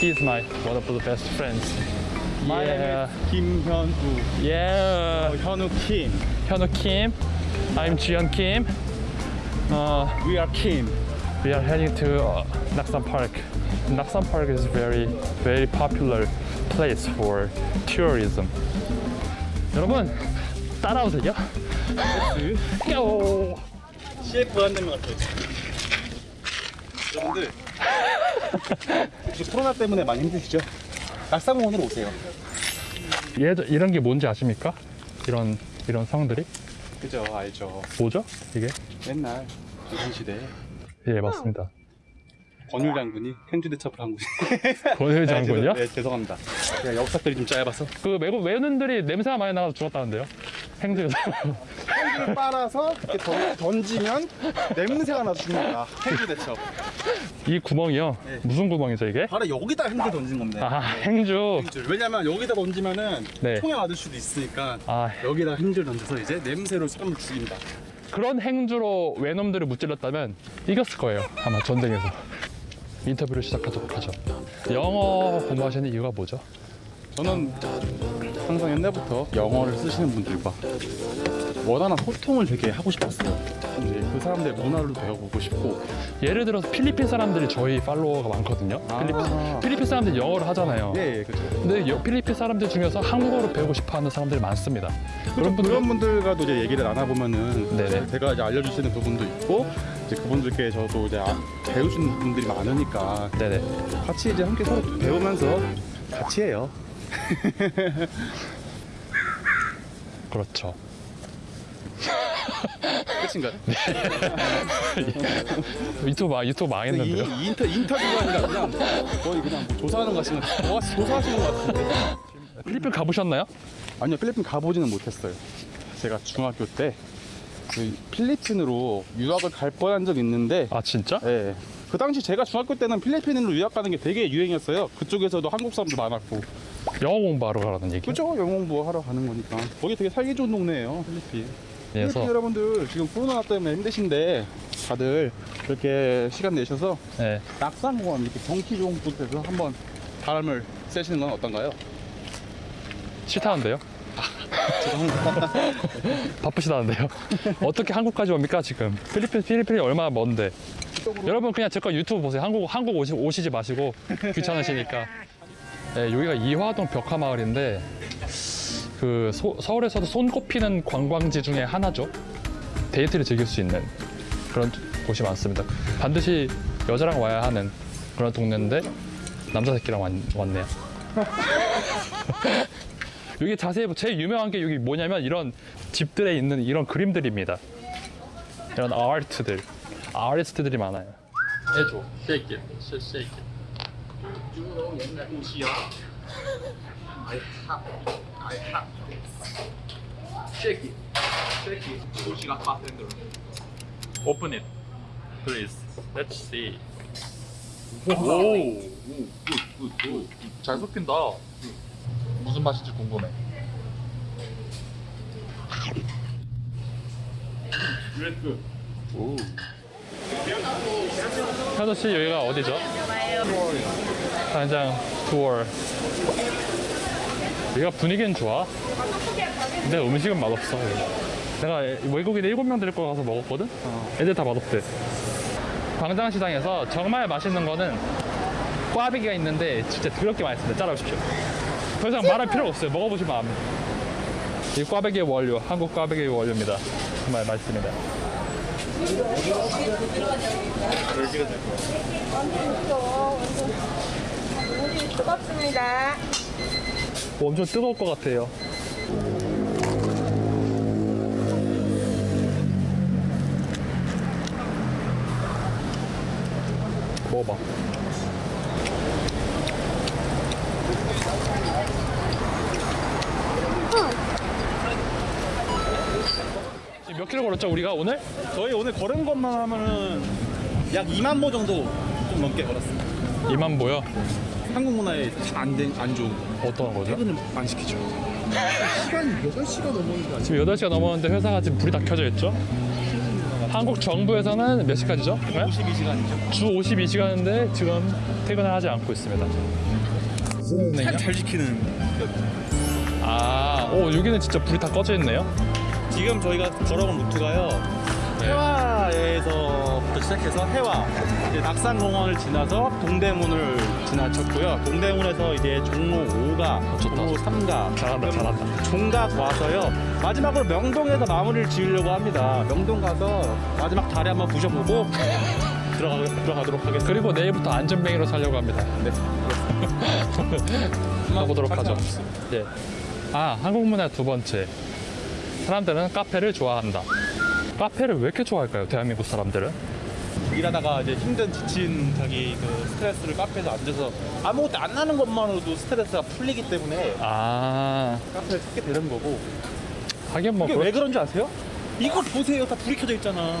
He's my one of the best friends. My Yeah. name is 김현우. Yeah. 어, 현우 Kim. 현우 Kim. I'm Jiyeon Kim. Uh, We are Kim. we are heading to uh, Naksan Park. Naksan Park is very very popular place for tourism. 여러분 따라오세요. 고! CF 한 대만 같아요. 여러분들 혹시 코로나 때문에 많이 힘드시죠? 낙상공원으로 오세요. 얘 이런 게 뭔지 아십니까? 이런 이런 성들이 그죠, 알죠. 뭐죠? 이게? 옛날 조선시대 예 맞습니다. 권율 장군이 행주 대첩을 한 곳이. 권율 장군이요? 네, 죄송합니다. 제가 역사들이 좀 짧아서. 그 외국 외눈들이 냄새가 많이 나서 죽었다는데요. 행주에서. 행주를 빨아서 이렇게 던, 던지면 냄새가 나서 죽는다. 행주 대첩. 이 구멍이요. 네. 무슨 구멍이죠 이게? 바로 여기다 행주 던진 겁니다. 아 행주. 행주. 왜냐면 여기다 던지면은 네. 총에 맞을 수도 있으니까 아 여기다 행주를 던져서 이제 냄새로 사람을 죽인다. 그런 행주로 외놈들을 무찔렀다면 이겼을 거예요. 아마 전쟁에서. 인터뷰를 시작하도록 하죠. 영어 공부하시는 이유가 뭐죠? 저는 항상 옛날부터 영어를 쓰시는 분들과 원하는 소통을 되게 하고 싶었어요. 이제 그 사람들의 문화를 배워보고 싶고 예를 들어서 필리핀 사람들이 저희 팔로워가 많거든요. 아. 필리핀, 필리핀 사람들이 영어를 하잖아요. 예, 예 그렇죠. 근데 여- 필리핀 사람들 중에서 한국어를 배우고 싶어하는 사람들이 많습니다. 그런 분들 그런 분들과도 이제 얘기를 나눠보면은 네네. 제가 이제 알려주시는 부분도 있고 이제 그분들께 저도 이제 아- 배우시는 분들이 많으니까 네네. 같이 이제 함께 서로 배우면서 같이 해요. 그렇죠. 끝인가요? 유튜브 아, 유튜브 망했는데요. 이, 이 인터 인터뷰가 아니라 그냥 거의 그냥 뭐 조사하는 것 같으면 뭐 조사하시는 것 같은데. 필리핀 가보셨나요? 아니요 필리핀 가보지는 못했어요. 제가 중학교 때 그 필리핀으로 유학을 갈 뻔한 적 있는데, 아 진짜? 예. 그 당시 제가 중학교 때는 필리핀으로 유학 가는 게 되게 유행이었어요. 그쪽에서도 한국 사람도 많았고. 영어 공부하러 가라는 얘기. 그죠? 영어 공부 하러 가는 거니까. 거기 되게 살기 좋은 동네예요, 필리핀. 그래서 필리핀 여러분들 지금 코로나 때문에 힘드신데 다들 이렇게 시간 내셔서 네. 낙산공원 이렇게 경치 좋은 곳에서 한번 바람을 쐬시는 건 어떤가요? 싫다는데요? 바쁘시다는데요? 어떻게 한국까지 옵니까 지금? 필리핀 필리핀이 얼마나 먼데? 여러분 그냥 제 거 유튜브 보세요. 한국 한국 오시, 오시지 마시고 귀찮으시니까. 네, 여기가 이화동 벽화마을인데 그 소- 서울에서도 손꼽히는 관광지 중에 하나죠. 데이트를 즐길 수 있는 그런 곳이 많습니다. 반드시 여자랑 와야 하는 그런 동네인데 남자 새끼랑 왔, 왔네요. 여기 자세히 보- 제일 유명한 게 여기 뭐냐면 이런 집들에 있는 이런 그림들입니다. 이런 아트들, 아티스트들이 많아요. 해줘, shake it, shake it. Shake it, shake it. 도시가 바텐더로 Open it, please. Let's see. 오굿굿굿 잘 섞인다. 무슨 맛인지 궁금해. 오. 현우 씨 여기가 어디죠? 한장 투어. 여기가 분위기는 좋아. 근데 음식은 맛없어. 내가 외국인 7명 데리고 가서 먹었거든? 애들 다 맛없대. 광장시장에서 정말 맛있는 거는 꽈배기가 있는데 진짜 더럽게 맛있습니다. 따라오십시오. 더 이상 말할 필요가 없어요. 먹어보시면 압니다. 이 꽈배기의 원료, 한국 꽈배기의 원료입니다. 정말 맛있습니다. 뜨겁습니다. 엄청 뜨거울 것 같아요. 먹어봐. 몇 킬로 걸었죠 우리가 오늘? 저희 오늘 걸은 것만 하면은 약 2만 보 정도 좀 넘게 걸었어요. 2만 보여? 한국 문화에 안, 된- 안 좋은 거. 어떤 거죠? 퇴근을 안 시키죠. 시간이 8시가 넘었는데 아직 지금 8시가 넘었는데 회사가 지금 불이 다 켜져 있죠? 한국 정부에서는 몇 시까지죠? 52시간이죠. 주 52시간인데 지금 퇴근을 하지 않고 있습니다. 잘, 잘 지키는. 아, 오 여기는 진짜 불이 다 꺼져 있네요. 지금 저희가 걸어온 루트가요. 네. 해화에서부터 시작해서 이제 낙산공원을 지나서 동대문을 지나쳤고요. 동대문에서 이제 종로 5가, 좋다. 종로 3가, 잘한다, 잘한다. 종각 와서요. 마지막으로 명동에서 마무리를 지으려고 합니다. 명동 가서 마지막 다리 한번 부셔보고 들어가, 들어가도록 하겠습니다. 그리고 내일부터 안전뱅이로 살려고 합니다. 네. 가보도록 하죠. 예. 아, 한국 문화 두 번째. 사람들은 카페를 좋아한다. 카페를 왜 이렇게 좋아할까요? 대한민국 사람들은? 일하다가 이제 힘든 지친 자기 그 스트레스를 카페에서 앉아서 아무것도 안 나는 것만으로도 스트레스가 풀리기 때문에 아, 카페를 찾게 되는 거고 하긴 뭐 이게 그렇- 왜 그런 줄 아세요? 이거 보세요 다 불이 켜져 있잖아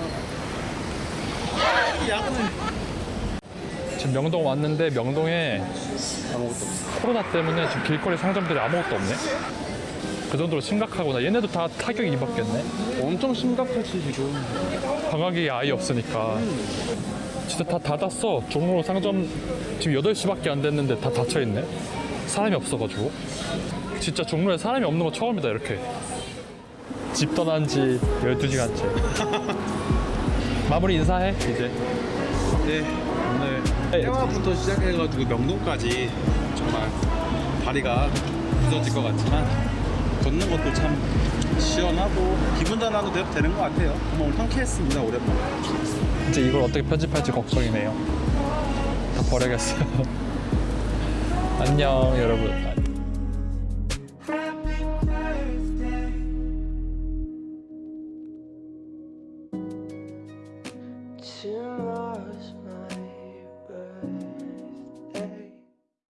야근은 지금 명동 왔는데 명동에 아무것도 없어 코로나 때문에 지금 길거리 상점들이 아무것도 없네. 그 정도로 심각하구나. 얘네도 다 타격이 입었겠네. 엄청 심각하지 지금 방학이 아예 없으니까. 진짜 다 닫았어. 종로 상점 지금 8시밖에 안 됐는데 다 닫혀 있네. 사람이 없어가지고. 진짜 종로에 사람이 없는 거 처음이다, 이렇게. 집 떠난 지 12시간째. 마무리 인사해, 이제. 네 오늘 해화부터 시작해가지고 명동까지 정말 다리가 부서질 것 같지만 걷는 것도 참 시원하고 기분 전환도 되- 되는 것 같아요. 오늘 상쾌했습니다 오랜만에. 이제 이걸 어떻게 편집할지 걱정이네요. 다 버려야겠어요. 안녕, 여러분.